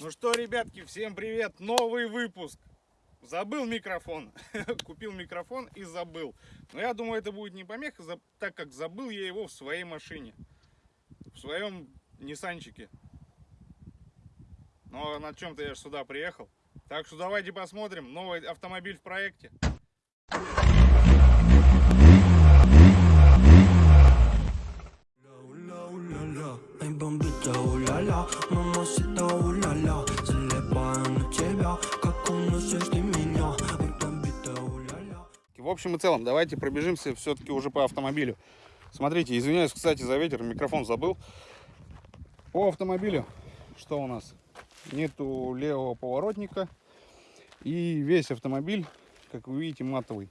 Ну что, ребятки, всем привет! Новый выпуск. Забыл микрофон. Купил микрофон и забыл. Но я думаю, это будет не помеха, так как забыл я его в своей машине. В своем Ниссанчике. Но на чем-то я же сюда приехал. Так что давайте посмотрим. Новый автомобиль в проекте. Уля-ля, эй, бомбита, В общем и целом, давайте пробежимся все-таки уже по автомобилю. Смотрите, извиняюсь, кстати, за ветер, микрофон забыл. По автомобилю, что у нас? Нету левого поворотника. И весь автомобиль, как вы видите, матовый.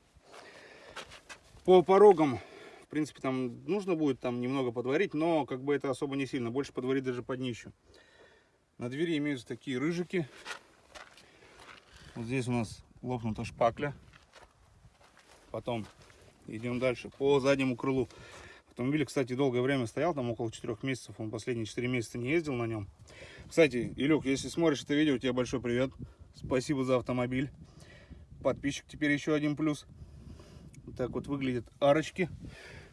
По порогам, в принципе, там нужно будет там немного подварить, но как бы это особо не сильно. Больше подварить даже под днищу. На двери имеются такие рыжики. Вот здесь у нас лопнута шпакля. Потом идем дальше по заднему крылу. Автомобиль, кстати, долгое время стоял, там около 4 месяцев. Он последние 4 месяца не ездил на нем. Кстати, Илюк, если смотришь это видео, тебе большой привет. Спасибо за автомобиль. Подписчик теперь еще один плюс. Вот так вот выглядят арочки.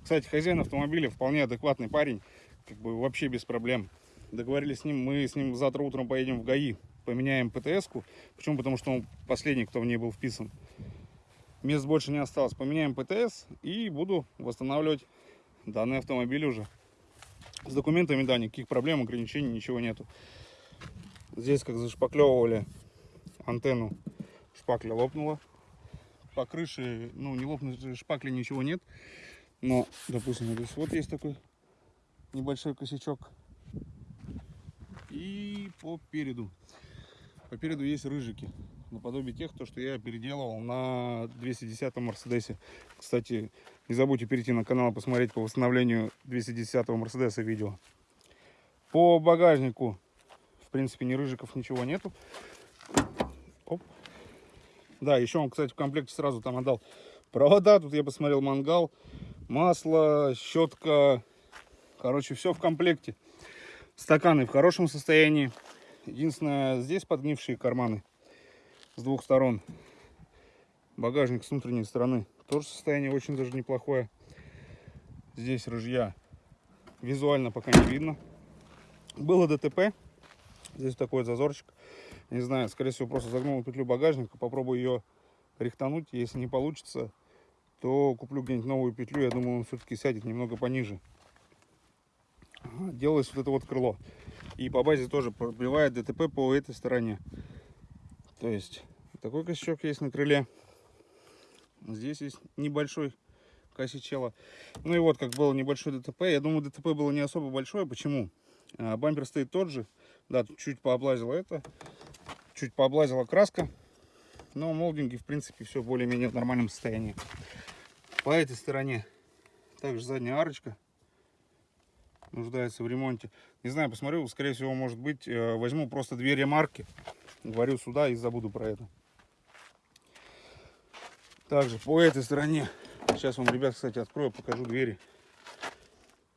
Кстати, хозяин автомобиля вполне адекватный парень. Как бы вообще без проблем. Договорились с ним, мы с ним завтра утром поедем в ГАИ. Поменяем ПТС-ку. Почему? Потому что он последний, кто в ней был вписан. Мест больше не осталось. Поменяем ПТС и буду восстанавливать данный автомобиль уже. С документами, да, никаких проблем, ограничений, ничего нету. Здесь как зашпаклевывали антенну, шпакля лопнула. По крыше, ну, не лопнуть шпакли ничего нет. Но, допустим, здесь вот есть такой небольшой косячок. И по переду. По переду есть рыжики. Наподобие тех, то, что я переделывал на 210 Мерседесе. Кстати, не забудьте перейти на канал и посмотреть по восстановлению 210 Мерседеса видео. По багажнику, в принципе, ни рыжиков, ничего нету. Оп. Да, еще он, кстати, в комплекте сразу там отдал провода. Тут я посмотрел мангал, масло, щетка. Короче, все в комплекте. Стаканы в хорошем состоянии. Единственное, здесь подгнившие карманы с двух сторон. Багажник с внутренней стороны тоже состояние очень даже неплохое. Здесь рыжья визуально пока не видно. Было ДТП. Здесь такой зазорчик. Не знаю, скорее всего, просто загнул петлю багажника. Попробую ее рихтануть. Если не получится, то куплю где-нибудь новую петлю. Я думаю, он все-таки сядет немного пониже. Делалось вот это вот крыло. И по базе тоже пробивает ДТП по этой стороне. То есть такой косячок есть на крыле. Здесь есть небольшой косячело. Ну и вот как было небольшой ДТП. Я думаю, ДТП было не особо большое. Почему? А, Бампер стоит тот же. Да, чуть пооблазила это. Чуть пооблазила краска. Но молдинги, в принципе, все более-менее в нормальном состоянии. По этой стороне также задняя арочка нуждается в ремонте. Не знаю, посмотрю, скорее всего, может быть, э, возьму просто две ремарки, говорю сюда и забуду про это. Также по этой стороне, сейчас вам, ребят, кстати, открою, покажу двери.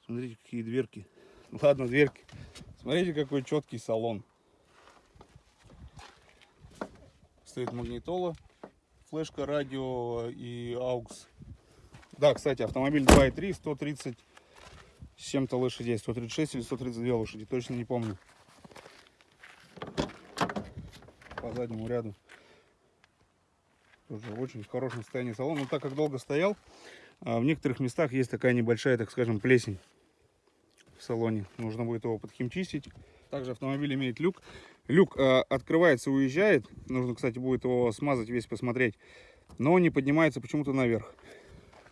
Смотрите, какие дверки. Ладно, дверки. Смотрите, какой четкий салон. Стоит магнитола, флешка, радио и аукс. Да, кстати, автомобиль 2.3, 130 с чем-то лошадей. 136 или 132 лошади, точно не помню. По заднему ряду. Тоже очень в хорошем состоянии салон. Но так как долго стоял, а, в некоторых местах есть такая небольшая, так скажем, плесень в салоне. Нужно будет его подхимчистить. Также автомобиль имеет люк. Люк э, открывается, уезжает. Нужно, кстати, будет его смазать, весь посмотреть. Но не поднимается почему-то наверх.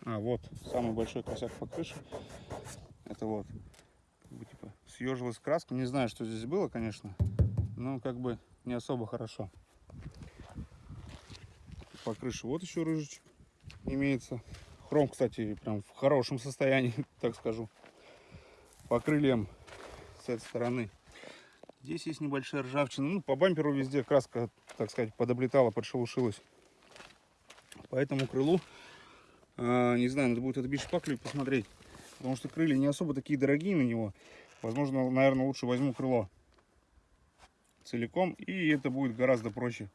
А, вот, самый большой косяк по крыше. Это вот, как бы, типа, съежилась краска. Не знаю, что здесь было, конечно. Но как бы не особо хорошо. По крыше вот еще рыжичек имеется. Хром, кстати, прям в хорошем состоянии, так скажу. По крыльям с этой стороны. Здесь есть небольшая ржавчина. Ну, по бамперу везде краска, так сказать, подоблетала, подшелушилась. По этому крылу, а, не знаю, надо будет отбить шпаклю и посмотреть. Потому что крылья не особо такие дорогие на него. Возможно, наверное, лучше возьму крыло. Целиком, и это будет гораздо проще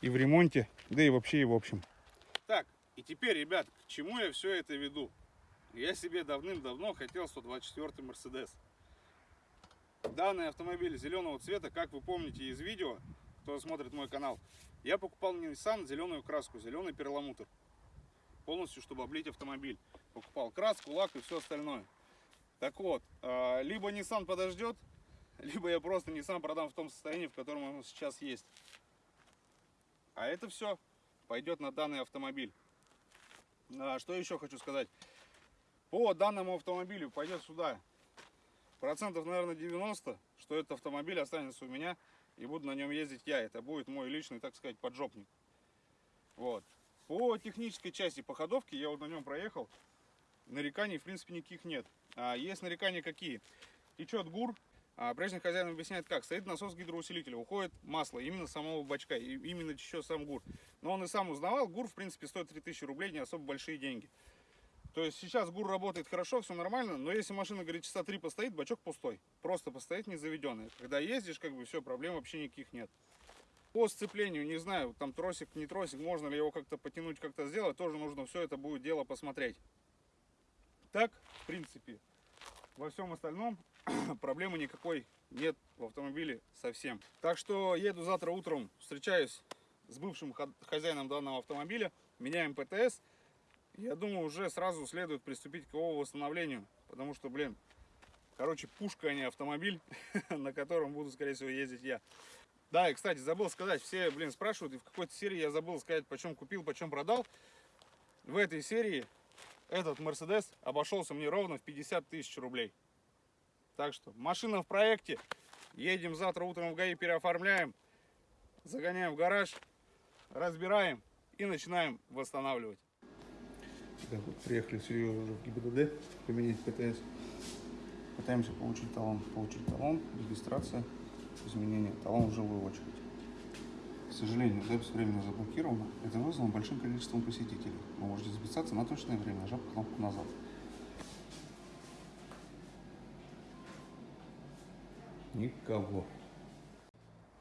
и в ремонте, да и вообще и в общем. Так, и теперь, ребят, к чему я все это веду? Я себе давным-давно хотел 124 Мерседес. Данный автомобиль зеленого цвета, как вы помните из видео, кто смотрит мой канал, я покупал на Nissan зеленую краску, зеленый перламутр. Полностью, чтобы облить автомобиль. Покупал краску, лак и все остальное. Так вот, а, либо Nissan подождет, либо я просто Nissan продам в том состоянии, в котором он сейчас есть. А это все пойдет на данный автомобиль. А, что еще хочу сказать? По данному автомобилю пойдет сюда процентов, наверное, 90, что этот автомобиль останется у меня и буду на нем ездить я. Это будет мой личный, так сказать, поджопник. Вот. По технической части, по ходовке, я вот на нем проехал. Нареканий, в принципе, никаких нет. А есть нарекания какие? Течет гур. А прежний хозяин объясняет как. Стоит насос гидроусилителя, уходит масло именно самого бачка, и именно течет сам гур. Но он и сам узнавал, гур, в принципе, стоит 3000 рублей, не особо большие деньги. То есть сейчас ГУР работает хорошо, все нормально, но если машина, говорит, часа три постоит, бачок пустой. Просто постоит не заведенный. Когда ездишь, как бы все, проблем вообще никаких нет. По сцеплению, не знаю, там тросик, не тросик, можно ли его как-то потянуть, как-то сделать, тоже нужно все это будет дело посмотреть. Так, в принципе, во всем остальном проблемы никакой нет в автомобиле совсем. Так что еду завтра утром, встречаюсь с бывшим хозяином данного автомобиля, меняем ПТС, я думаю, уже сразу следует приступить к его восстановлению. Потому что, блин, короче, пушка, а не автомобиль, на котором буду, скорее всего, ездить я. Да, и, кстати, забыл сказать, все, блин, спрашивают, и в какой-то серии я забыл сказать, почем купил, почем продал. В этой серии этот Мерседес обошелся мне ровно в 50 тысяч рублей. Так что, машина в проекте, едем завтра утром в ГАИ, переоформляем, загоняем в гараж, разбираем и начинаем восстанавливать. Так вот, приехали серьезно уже в ГИБДД поменять ПТС. Пытаемся получить талон. Получить талон, регистрация, изменение. Талон в живую очередь. К сожалению, запись временно заблокирована. Это вызвано большим количеством посетителей. Вы можете записаться на точное время, нажав кнопку назад. Никого.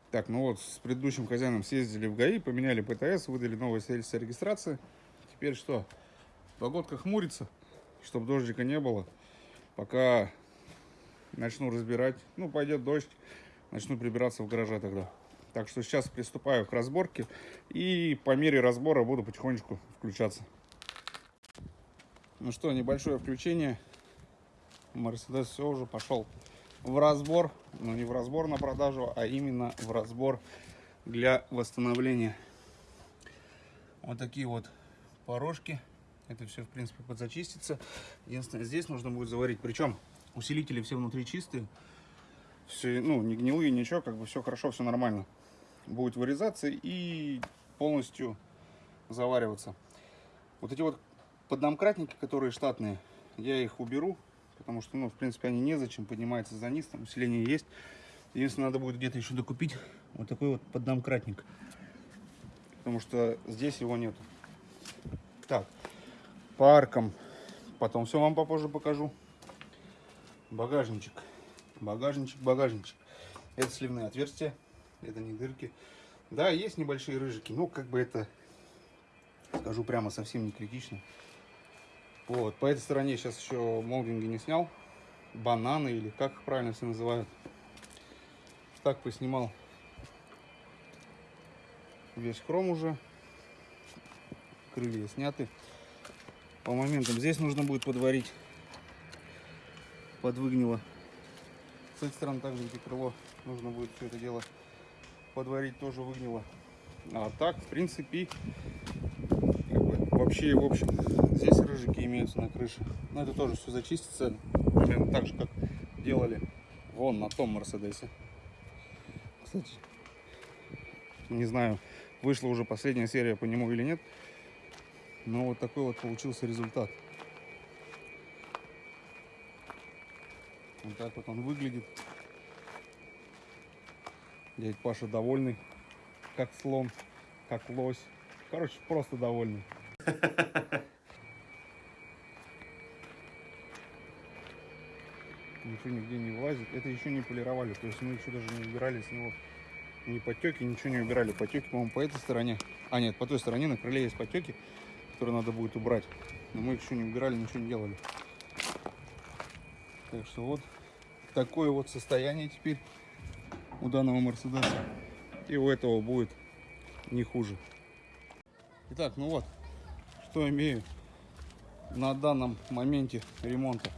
Так, ну вот, с предыдущим хозяином съездили в ГАИ, поменяли ПТС, выдали новое свидетельство регистрации. Теперь что? Погодка хмурится, чтобы дождика не было. Пока начну разбирать, ну, пойдет дождь, начну прибираться в гараже тогда. Так что сейчас приступаю к разборке и по мере разбора буду потихонечку включаться. Ну что, небольшое включение. Мерседес все уже пошел в разбор. Но не в разбор на продажу, а именно в разбор для восстановления. Вот такие вот порожки это все, в принципе, подзачистится. Единственное, здесь нужно будет заварить. Причем усилители все внутри чистые. Все, ну, не гнилые, ничего, как бы все хорошо, все нормально. Будет вырезаться и полностью завариваться. Вот эти вот поддомкратники, которые штатные, я их уберу, потому что, ну, в принципе, они незачем, поднимается за низ, там усиление есть. Единственное, надо будет где-то еще докупить вот такой вот поддомкратник, потому что здесь его нету. Так, по аркам. Потом все вам попозже покажу. Багажничек. Багажничек, багажничек. Это сливные отверстия. Это не дырки. Да, есть небольшие рыжики. Ну, как бы это, скажу прямо, совсем не критично. Вот. По этой стороне сейчас еще молдинги не снял. Бананы или как их правильно все называют. Так поснимал весь хром уже. Крылья сняты по моментам. Здесь нужно будет подварить под выгнило. С этой стороны также где крыло нужно будет все это дело подварить тоже выгнило. А так, в принципе, вообще, в общем, здесь рыжики имеются на крыше. Но это тоже все зачистится, примерно так же, как делали вон на том Мерседесе. Кстати, не знаю, вышла уже последняя серия по нему или нет. Но вот такой вот получился результат. Вот так вот он выглядит. Дядь Паша довольный, как слон, как лось. Короче, просто довольный. ничего нигде не вылазит. Это еще не полировали, то есть мы еще даже не убирали с него ни потеки, ничего не убирали. Потеки, по-моему, по этой стороне. А, нет, по той стороне на крыле есть потеки, которые надо будет убрать. Но мы их еще не убирали, ничего не делали. Так что вот такое вот состояние теперь у данного Мерседеса. И у этого будет не хуже. Итак, ну вот, что имею на данном моменте ремонта.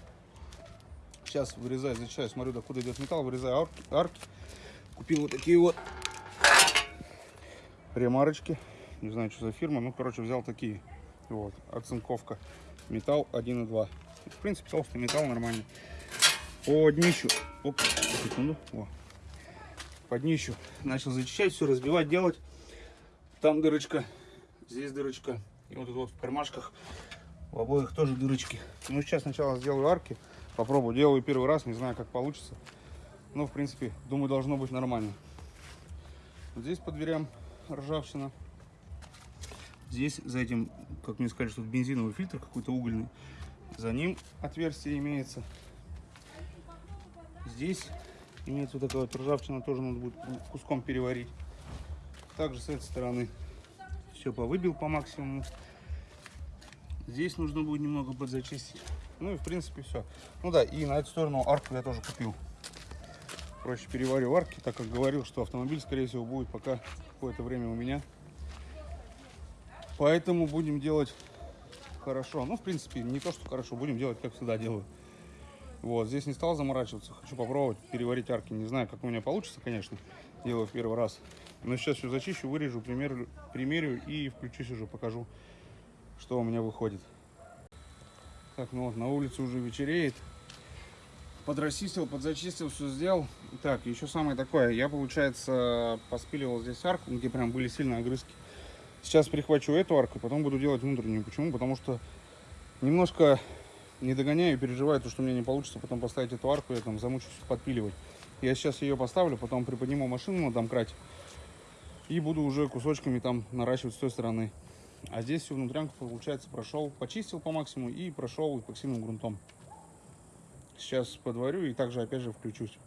Сейчас вырезаю, зачищаю, смотрю, докуда идет металл, вырезаю арки. арки. Купил вот такие вот ремарочки. Не знаю, что за фирма. Ну, короче, взял такие. Вот, оцинковка. Металл 1,2. В принципе, толстый металл нормальный. По днищу. Оп, секунду. О. По днищу. Начал зачищать, все разбивать, делать. Там дырочка, здесь дырочка. И вот тут вот в кармашках в обоих тоже дырочки. Ну, сейчас сначала сделаю арки. Попробую. Делаю первый раз, не знаю, как получится. Но, в принципе, думаю, должно быть нормально. Вот здесь по дверям ржавчина. Здесь за этим, как мне сказали, что бензиновый фильтр какой-то угольный. За ним отверстие имеется. Здесь имеется вот такая вот ржавчина, тоже надо будет куском переварить. Также с этой стороны все повыбил по максимуму. Здесь нужно будет немного подзачистить. Ну и в принципе все. Ну да, и на эту сторону арку я тоже купил. Проще переварю арки, так как говорил, что автомобиль, скорее всего, будет пока какое-то время у меня. Поэтому будем делать хорошо. Ну, в принципе, не то, что хорошо, будем делать, как всегда делаю. Вот, здесь не стал заморачиваться. Хочу попробовать переварить арки. Не знаю, как у меня получится, конечно. Делаю в первый раз. Но сейчас все зачищу, вырежу, примерю, примерю и включусь уже, покажу, что у меня выходит. Так, ну вот, на улице уже вечереет. Подрасистил, подзачистил, все сделал. Так, еще самое такое. Я, получается, поспиливал здесь арку, где прям были сильные огрызки. Сейчас прихвачу эту арку, потом буду делать внутреннюю. Почему? Потому что немножко не догоняю переживаю, то, что у меня не получится потом поставить эту арку, я там замучусь подпиливать. Я сейчас ее поставлю, потом приподниму машину на домкрате и буду уже кусочками там наращивать с той стороны. А здесь всю внутрянку, получается, прошел, почистил по максимуму и прошел эпоксидным грунтом. Сейчас подварю и также опять же включусь.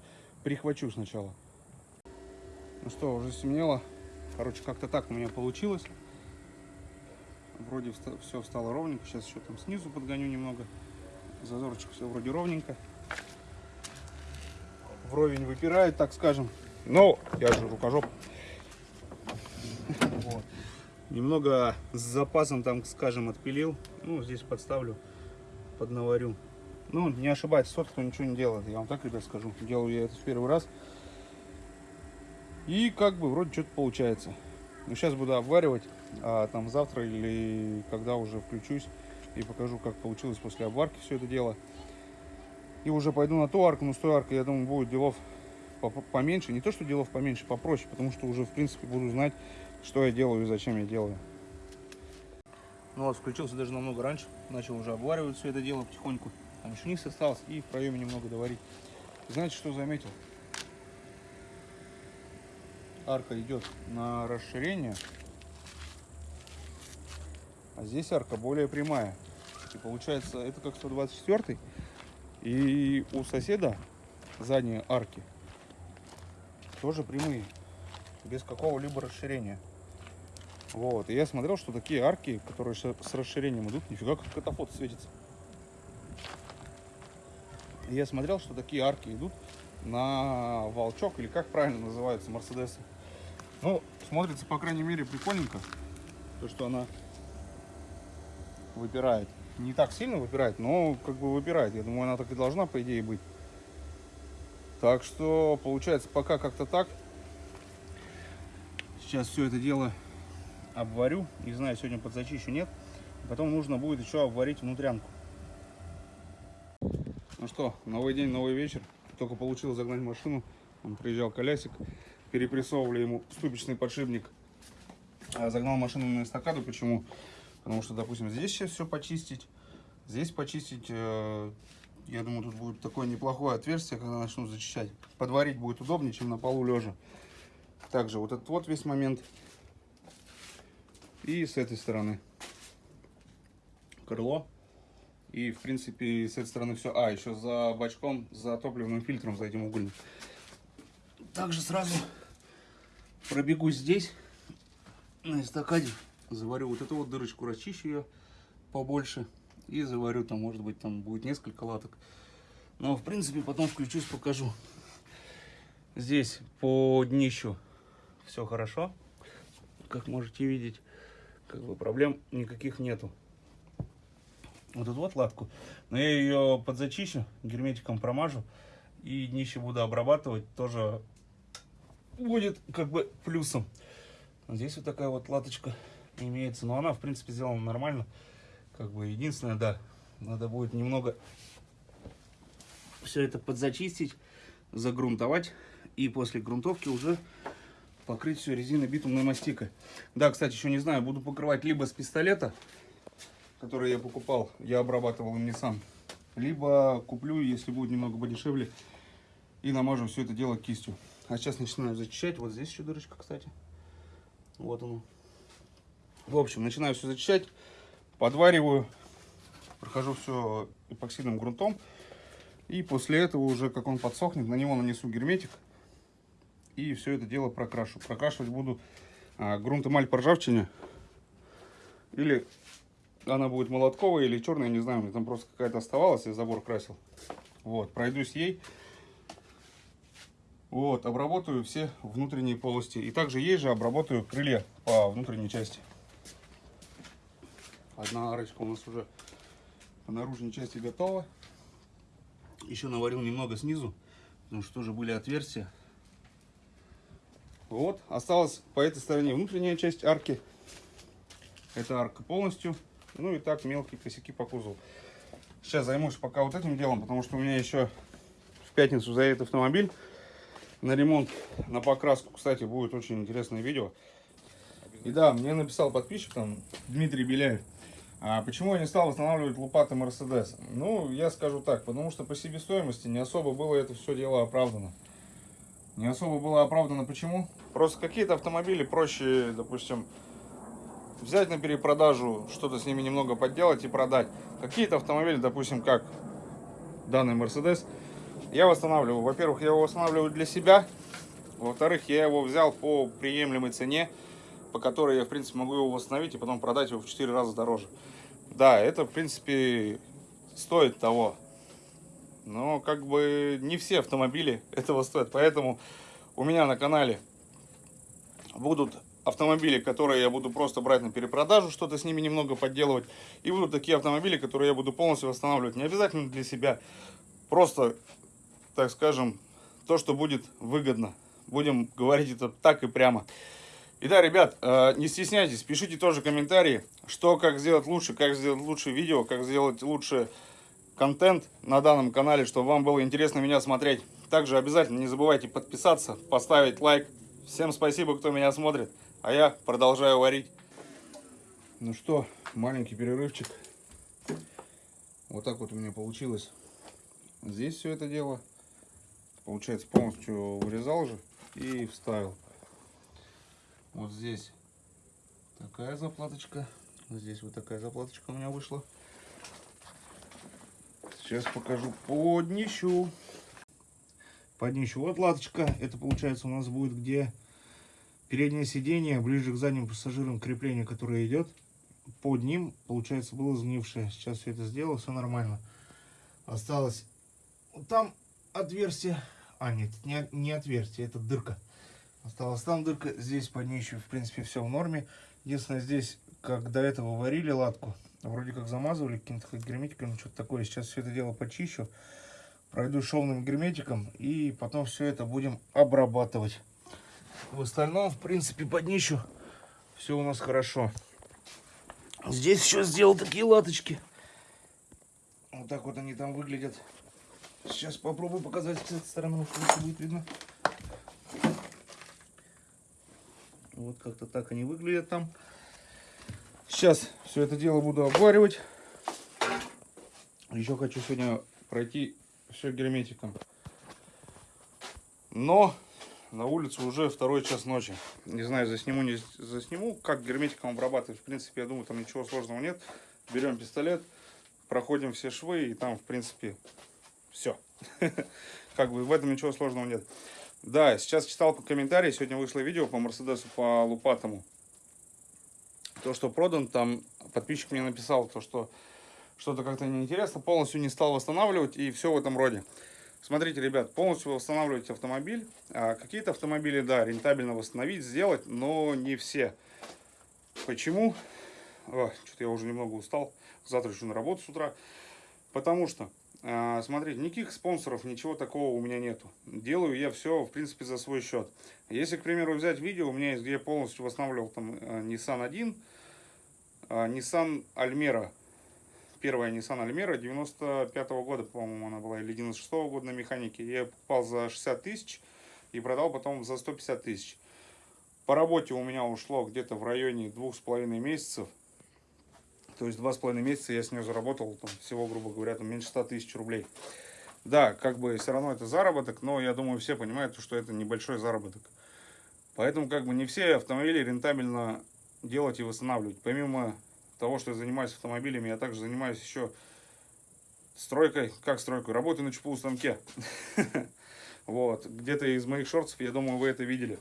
Прихвачу сначала. Ну что, уже стемнело. Короче, как-то так у меня получилось. Вроде все стало ровненько. Сейчас еще там снизу подгоню немного. Зазорчик все вроде ровненько. Вровень выпирает, так скажем. Но я же рукожоп. Немного с запасом там, скажем, отпилил. Ну, здесь подставлю, поднаварю. Ну, не ошибайтесь, тот, кто ничего не делает. Я вам так, ребят, скажу. Делаю я это в первый раз. И как бы вроде что-то получается. Ну, сейчас буду обваривать, а там завтра или когда уже включусь и покажу, как получилось после обварки все это дело. И уже пойду на ту арку, но с той аркой, я думаю, будет делов поменьше. Не то, что делов поменьше, попроще, потому что уже, в принципе, буду знать, что я делаю и зачем я делаю. Ну вот, включился даже намного раньше, начал уже обваривать все это дело потихоньку. Там еще низ осталось и в проеме немного доварить. Знаете, что заметил? Арка идет на расширение, а здесь арка более прямая. И получается, это как 124 и у соседа задние арки тоже прямые, без какого-либо расширения. Вот, и я смотрел, что такие арки, которые с расширением идут, нифига как катафот светится. И я смотрел, что такие арки идут на волчок, или как правильно называются, Мерседесы. Ну, смотрится, по крайней мере, прикольненько. То, что она выпирает. Не так сильно выпирает, но как бы выпирает. Я думаю, она так и должна, по идее, быть. Так что, получается, пока как-то так. Сейчас все это дело обварю. Не знаю, сегодня подзачищу, нет. Потом нужно будет еще обварить внутрянку. Ну что, новый день, новый вечер. Только получилось загнать машину. Он приезжал колясик. Перепрессовывали ему ступичный подшипник. А загнал машину на эстакаду. Почему? Потому что, допустим, здесь сейчас все почистить. Здесь почистить. Э, я думаю, тут будет такое неплохое отверстие, когда начну зачищать. Подварить будет удобнее, чем на полу лежа. Также вот этот вот весь момент. И с этой стороны. Крыло И, в принципе, с этой стороны все. А, еще за бачком, за топливным фильтром, за этим угольным. Также сразу пробегусь здесь, на эстакаде. Заварю вот эту вот дырочку, расчищу ее побольше. И заварю там, может быть, там будет несколько латок. Но, в принципе, потом включусь, покажу. Здесь по днищу все хорошо. Как можете видеть, как бы проблем никаких нету. Вот эту вот латку. Но я ее подзачищу, герметиком промажу. И днище буду обрабатывать. Тоже будет как бы плюсом. Здесь вот такая вот латочка имеется. Но она, в принципе, сделана нормально. Как бы единственное, да, надо будет немного все это подзачистить, загрунтовать. И после грунтовки уже покрыть все резиной битумной мастикой. Да, кстати, еще не знаю, буду покрывать либо с пистолета, который я покупал, я обрабатывал им не сам, либо куплю, если будет немного подешевле, и намажу все это дело кистью. А сейчас начинаю зачищать. Вот здесь еще дырочка, кстати. Вот оно. В общем, начинаю все зачищать, подвариваю, прохожу все эпоксидным грунтом. И после этого уже, как он подсохнет, на него нанесу герметик. И все это дело прокрашу. Прокрашивать буду а, грунт эмаль по ржавчине. Или она будет молотковая или черная, не знаю. Меня там просто какая-то оставалась, я забор красил. Вот, пройдусь ей. Вот, обработаю все внутренние полости. И также ей же обработаю крылья по внутренней части. Одна арочка у нас уже по наружной части готова. Еще наварил немного снизу, потому что тоже были отверстия. Вот, осталось по этой стороне внутренняя часть арки. Это арка полностью. Ну и так мелкие косяки по кузову. Сейчас займусь пока вот этим делом, потому что у меня еще в пятницу заедет автомобиль на ремонт, на покраску. Кстати, будет очень интересное видео. И да, мне написал подписчик там Дмитрий Беляев. А почему я не стал восстанавливать лопаты Мерседес? Ну, я скажу так, потому что по себестоимости не особо было это все дело оправдано. Не особо было оправдано почему? Просто какие-то автомобили проще, допустим, взять на перепродажу, что-то с ними немного подделать и продать. Какие-то автомобили, допустим, как данный Мерседес, я восстанавливаю. Во-первых, я его восстанавливаю для себя. Во-вторых, я его взял по приемлемой цене, по которой я, в принципе, могу его восстановить и потом продать его в 4 раза дороже. Да, это, в принципе, стоит того. Но, как бы, не все автомобили этого стоят. Поэтому у меня на канале будут автомобили, которые я буду просто брать на перепродажу, что-то с ними немного подделывать. И будут такие автомобили, которые я буду полностью восстанавливать. Не обязательно для себя. Просто, так скажем, то, что будет выгодно. Будем говорить это так и прямо. Итак, ребят, э, не стесняйтесь, пишите тоже комментарии, что, как сделать лучше, как сделать лучше видео, как сделать лучше контент на данном канале, чтобы вам было интересно меня смотреть. Также обязательно не забывайте подписаться, поставить лайк. Всем спасибо, кто меня смотрит. А я продолжаю варить. Ну что, маленький перерывчик. Вот так вот у меня получилось. Здесь все это дело. Получается, полностью вырезал же и вставил. Вот здесь такая заплаточка. Здесь вот такая заплаточка у меня вышла. Сейчас покажу по днищу. По днищу. Вот латочка. Это получается у нас будет где переднее сиденье, ближе к задним пассажирам крепление, которое идет. Под ним, получается, было сгнившее. Сейчас все это сделал, все нормально. Осталось вот там отверстие. А, нет, не, не отверстие, это дырка. Осталась там дырка, здесь под ней в принципе, все в норме. Единственное, здесь, как до этого варили латку, Вроде как замазывали каким-то герметиком, что-то такое. Сейчас все это дело почищу. Пройду шовным герметиком. И потом все это будем обрабатывать. В остальном, в принципе, под днищу все у нас хорошо. Здесь еще сделал такие латочки. Вот так вот они там выглядят. Сейчас попробую показать с этой стороны, может лучше будет видно. Вот как-то так они выглядят там. Сейчас все это дело буду обваривать. Еще хочу сегодня пройти все герметиком. Но на улице уже второй час ночи. Не знаю, засниму, не засниму, как герметиком обрабатывать. В принципе, я думаю, там ничего сложного нет. Берем пистолет, проходим все швы, и там, в принципе, все. Как бы в этом ничего сложного нет. Да, сейчас читал комментарии, сегодня вышло видео по Мерседесу, по Лупатому. То, что продан, там подписчик мне написал, то, что что-то как-то неинтересно, полностью не стал восстанавливать и все в этом роде. Смотрите, ребят, полностью восстанавливать автомобиль. А Какие-то автомобили, да, рентабельно восстановить, сделать, но не все. Почему? Что-то я уже немного устал. Завтра еще на работу с утра. Потому что а, смотрите, никаких спонсоров, ничего такого у меня нету. Делаю я все, в принципе, за свой счет. Если, к примеру, взять видео, у меня есть, где я полностью восстанавливал там э, Nissan 1, а, Nissan Almera. Первая Nissan Almera 95 -го года, по-моему, она была, или 96 -го года на механике. Я покупал за 60 тысяч и продал потом за 150 тысяч. По работе у меня ушло где-то в районе двух с половиной месяцев. То есть два с половиной месяца я с нее заработал там, всего, грубо говоря, там, меньше 100 тысяч рублей. Да, как бы все равно это заработок, но я думаю, все понимают, что это небольшой заработок. Поэтому как бы не все автомобили рентабельно делать и восстанавливать. Помимо того, что я занимаюсь автомобилями, я также занимаюсь еще стройкой. Как стройкой? Работаю на ЧПУ станке. Вот. Где-то из моих шортов, я думаю, вы это видели.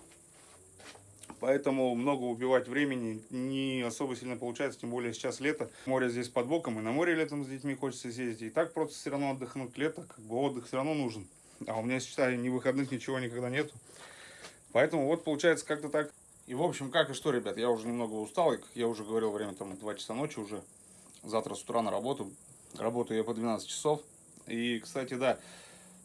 Поэтому много убивать времени не особо сильно получается, тем более сейчас лето. Море здесь под боком, и на море летом с детьми хочется съездить. И так просто все равно отдохнуть лето, как бы отдых все равно нужен. А у меня, считай, ни выходных, ничего никогда нету. Поэтому вот получается как-то так. И в общем, как и что, ребят, я уже немного устал, и, как я уже говорил, время там 2 часа ночи уже. Завтра с утра на работу. Работаю я по 12 часов. И, кстати, да,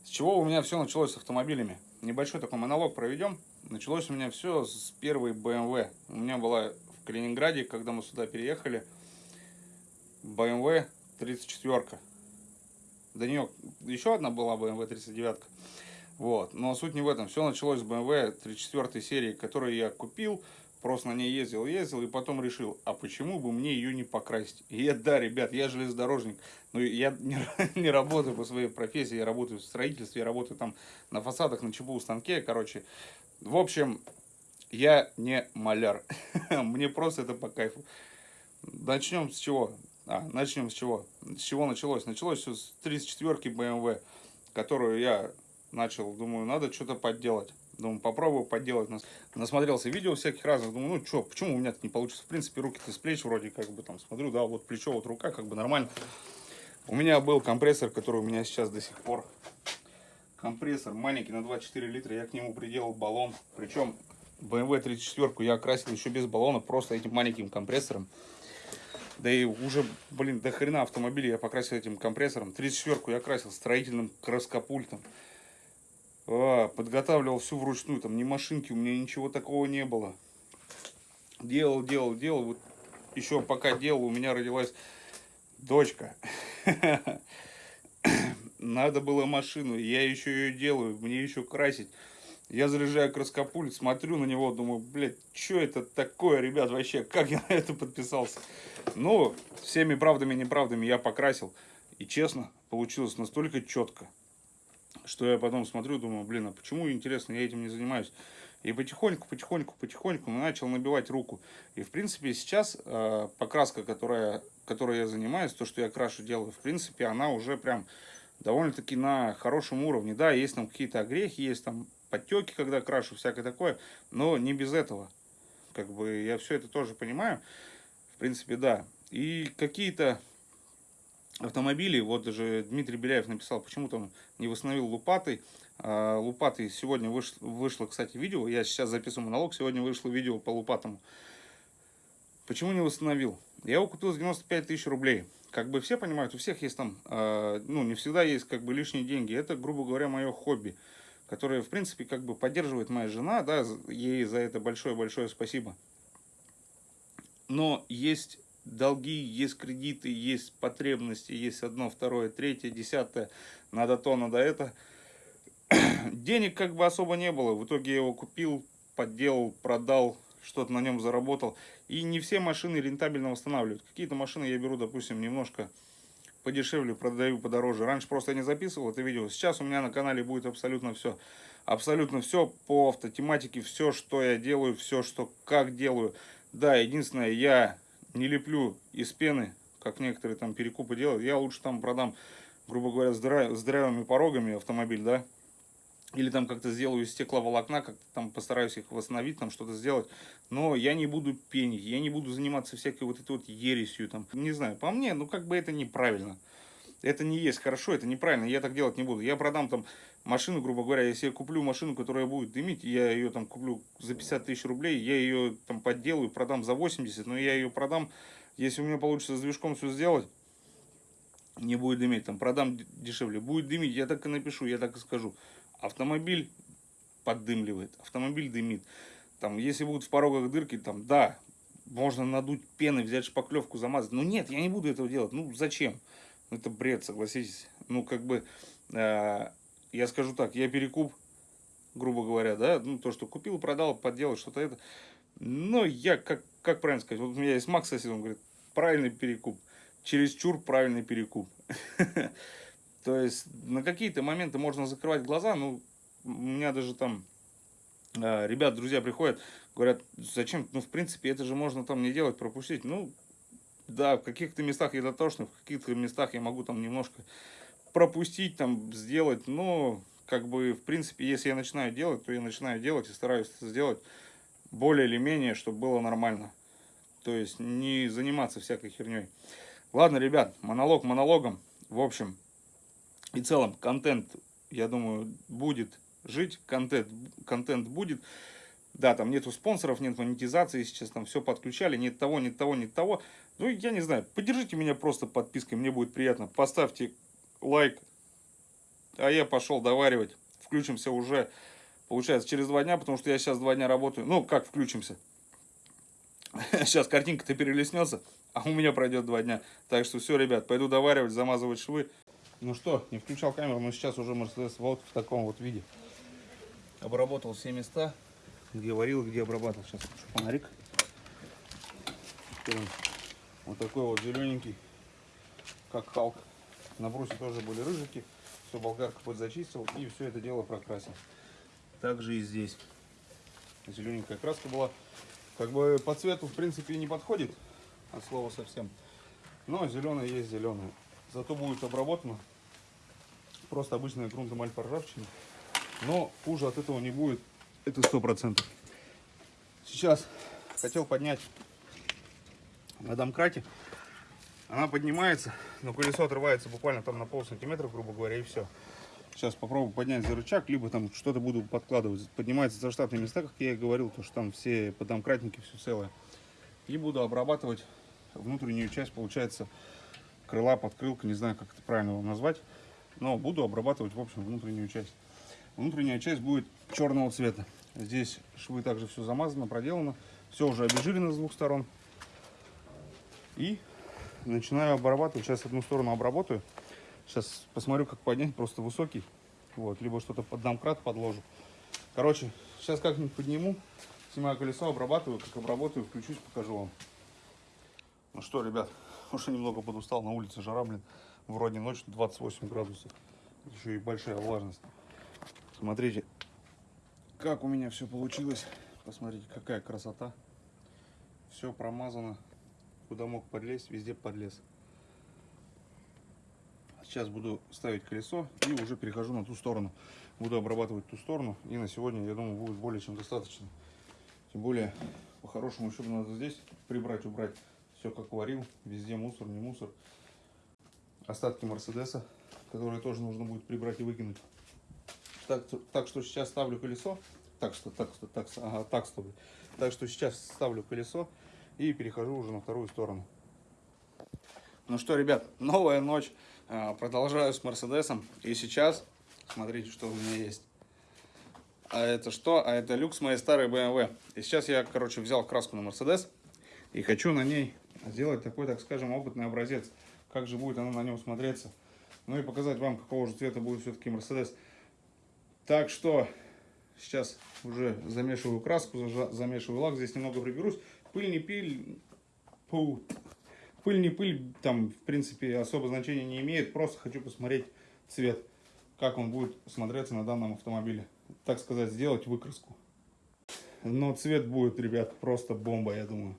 с чего у меня все началось с автомобилями? Небольшой такой монолог проведем. Началось у меня все с первой BMW. У меня была в Калининграде, когда мы сюда переехали, BMW 34. До нее еще одна была BMW 39. Вот. Но суть не в этом. Все началось с BMW 34 серии, которую я купил, просто на ней ездил, ездил, и потом решил, а почему бы мне ее не покрасить? И я, да, ребят, я железнодорожник, но я не, не работаю по своей профессии, я работаю в строительстве, я работаю там на фасадах, на ЧПУ станке, короче, в общем, я не маляр. Мне просто это по кайфу. Начнем с чего? А, начнем с чего? С чего началось? Началось все с 34-ки BMW, которую я начал, думаю, надо что-то подделать. Думаю, попробую подделать. Насмотрелся видео всяких разных. Думаю, ну что, почему у меня это не получится? В принципе, руки-то с плеч вроде как бы там смотрю, да, вот плечо, вот рука, как бы нормально. У меня был компрессор, который у меня сейчас до сих пор компрессор маленький на 24 литра, я к нему приделал баллон. Причем BMW 34 я окрасил еще без баллона, просто этим маленьким компрессором. Да и уже, блин, до хрена автомобиля я покрасил этим компрессором. 34 я красил строительным краскопультом. А, подготавливал все вручную, там ни машинки, у меня ничего такого не было. Делал, делал, делал. Вот еще пока делал, у меня родилась дочка. надо было машину, я еще ее делаю, мне еще красить. Я заряжаю краскопульт, смотрю на него, думаю, блядь, что это такое, ребят, вообще, как я на это подписался? Ну, всеми правдами и неправдами я покрасил. И честно, получилось настолько четко, что я потом смотрю, думаю, блин, а почему, интересно, я этим не занимаюсь? И потихоньку, потихоньку, потихоньку начал набивать руку. И, в принципе, сейчас э, покраска, которая, которой я занимаюсь, то, что я крашу делаю, в принципе, она уже прям довольно-таки на хорошем уровне. Да, есть там какие-то огрехи, есть там подтеки, когда крашу, всякое такое, но не без этого. Как бы я все это тоже понимаю. В принципе, да. И какие-то автомобили, вот даже Дмитрий Беляев написал, почему там не восстановил лупатой. А, лупатой сегодня вышло, вышло, кстати, видео, я сейчас записываю монолог, сегодня вышло видео по лупатому. Почему не восстановил? Я его купил за 95 тысяч рублей как бы все понимают, у всех есть там, э, ну, не всегда есть как бы лишние деньги. Это, грубо говоря, мое хобби, которое, в принципе, как бы поддерживает моя жена, да, ей за это большое-большое спасибо. Но есть долги, есть кредиты, есть потребности, есть одно, второе, третье, десятое, надо то, надо это. Денег как бы особо не было, в итоге я его купил, подделал, продал, что-то на нем заработал. И не все машины рентабельно восстанавливают. Какие-то машины я беру, допустим, немножко подешевле, продаю подороже. Раньше просто я не записывал это видео. Сейчас у меня на канале будет абсолютно все. Абсолютно все по автотематике, все, что я делаю, все, что как делаю. Да, единственное, я не леплю из пены как некоторые там перекупы делают. Я лучше там продам, грубо говоря, с, дыра- с дырявыми порогами автомобиль, да, или там как-то сделаю из стекловолокна, как-то там постараюсь их восстановить, там что-то сделать. Но я не буду пенить, я не буду заниматься всякой вот этой вот ересью, там, не знаю, по мне, ну как бы это неправильно. Это не есть хорошо, это неправильно, я так делать не буду. Я продам там машину, грубо говоря, если я куплю машину, которая будет дымить, я ее там куплю за 50 тысяч рублей, я ее там подделаю, продам за 80, но я ее продам, если у меня получится с движком все сделать, не будет дымить, там продам дешевле. Будет дымить, я так и напишу, я так и скажу. Автомобиль поддымливает, автомобиль дымит. Там, если будут в порогах дырки, там, да, можно надуть пены, взять шпаклевку, замазать. Но нет, я не буду этого делать. Ну, зачем? Это бред, согласитесь. Ну, как бы, э, я скажу так, я перекуп, грубо говоря, да, ну, то, что купил, продал, подделал, что-то это. Но я, как, как правильно сказать, вот у меня есть Макс сосед, он говорит, правильный перекуп, чересчур правильный перекуп. То есть на какие-то моменты можно закрывать глаза, ну, у меня даже там э, ребят, друзья приходят, говорят, зачем, ну, в принципе, это же можно там не делать, пропустить. Ну, да, в каких-то местах я дотошный, в каких-то местах я могу там немножко пропустить, там, сделать, но, как бы, в принципе, если я начинаю делать, то я начинаю делать и стараюсь сделать более или менее, чтобы было нормально. То есть не заниматься всякой херней. Ладно, ребят, монолог монологом. В общем и целом, контент, я думаю, будет жить, контент, контент будет. Да, там нету спонсоров, нет монетизации, сейчас там все подключали, нет того, нет того, нет того. Ну, я не знаю, поддержите меня просто подпиской, мне будет приятно. Поставьте лайк, а я пошел доваривать. Включимся уже, получается, через два дня, потому что я сейчас два дня работаю. Ну, как включимся? Сейчас картинка-то перелеснется, а у меня пройдет два дня. Так что все, ребят, пойду доваривать, замазывать швы. Ну что, не включал камеру, но сейчас уже Mercedes вот в таком вот виде. Обработал все места, где варил, где обрабатывал. Сейчас фонарик. Вот такой вот зелененький, как Халк. На брусе тоже были рыжики. Все, болгарка подзачистил и все это дело прокрасил. Также и здесь. Зелененькая краска была. Как бы по цвету, в принципе, и не подходит. От слова совсем. Но зеленое есть зеленое. Зато будет обработано. Просто обычная грунтом ржавчина. Но хуже от этого не будет. Это сто процентов. Сейчас хотел поднять на домкрате. Она поднимается, но колесо отрывается буквально там на пол сантиметра, грубо говоря, и все. Сейчас попробую поднять за рычаг, либо там что-то буду подкладывать. Поднимается за штатные места, как я и говорил, то что там все подомкратники, все целое. И буду обрабатывать внутреннюю часть, получается, крыла, подкрылка, не знаю, как это правильно его назвать. Но буду обрабатывать, в общем, внутреннюю часть. Внутренняя часть будет черного цвета. Здесь швы также все замазано, проделано. Все уже обезжирено с двух сторон. И начинаю обрабатывать. Сейчас одну сторону обработаю. Сейчас посмотрю, как поднять. Просто высокий. Вот. Либо что-то под домкрат подложу. Короче, сейчас как-нибудь подниму. Снимаю колесо, обрабатываю. Как обработаю, включусь, покажу вам. Ну что, ребят, уже немного подустал. На улице жара, блин. Вроде ночь 28 градусов. Еще и большая влажность. Смотрите, как у меня все получилось. Посмотрите, какая красота. Все промазано. Куда мог подлезть, везде подлез. Сейчас буду ставить колесо и уже перехожу на ту сторону. Буду обрабатывать ту сторону. И на сегодня, я думаю, будет более чем достаточно. Тем более, по-хорошему, еще надо здесь прибрать, убрать. Все как варил. Везде мусор, не мусор. Остатки Мерседеса, которые тоже нужно будет прибрать и выкинуть. Так, так что сейчас ставлю колесо. Так что, так что, так, ага, так ставлю. Так что сейчас ставлю колесо и перехожу уже на вторую сторону. Ну что, ребят, новая ночь. А, Продолжаю с Мерседесом. И сейчас, смотрите, что у меня есть. А это что? А это люкс моей старой BMW. И сейчас я, короче, взял краску на Мерседес. И хочу на ней сделать такой, так скажем, опытный образец. Как же будет она на нем смотреться. Ну и показать вам, какого же цвета будет все-таки Мерседес. Так что сейчас уже замешиваю краску, замешиваю лак. Здесь немного приберусь. Пыль не пыль. Фу. Пыль там, в принципе, особо значения не имеет. Просто хочу посмотреть цвет, как он будет смотреться на данном автомобиле. Так сказать, сделать выкраску. Но цвет будет, ребят, просто бомба, я думаю.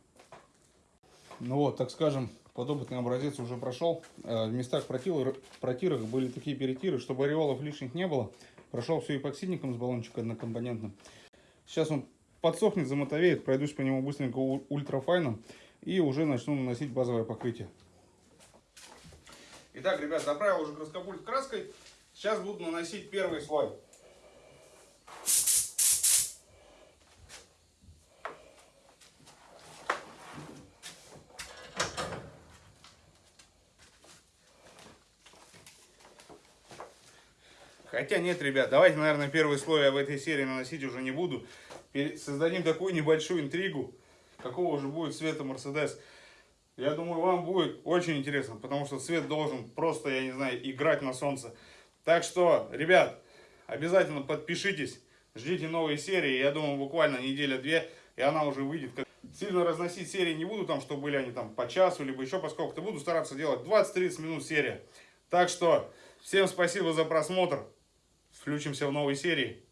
Ну вот, так скажем, Подопытный образец уже прошел. Э, В местах протирок, протирок были такие перетиры, чтобы ореолов лишних не было. Прошел все эпоксидником с баллончика однокомпонентным. Сейчас он подсохнет, замотовеет, пройдусь по нему быстренько ультрафайном и уже начну наносить базовое покрытие. Итак, ребят, заправил уже краскопульт краской. Сейчас буду наносить первый слой. Хотя нет, ребят, давайте, наверное, первый слой я в этой серии наносить уже не буду. Создадим такую небольшую интригу, какого же будет цвета Мерседес. Я думаю, вам будет очень интересно, потому что цвет должен просто, я не знаю, играть на солнце. Так что, ребят, обязательно подпишитесь, ждите новые серии. Я думаю, буквально неделя-две, и она уже выйдет. Сильно разносить серии не буду, там, чтобы были они там по часу, либо еще по сколько-то. Буду стараться делать 20-30 минут серия. Так что, всем спасибо за просмотр. Включимся в новой серии.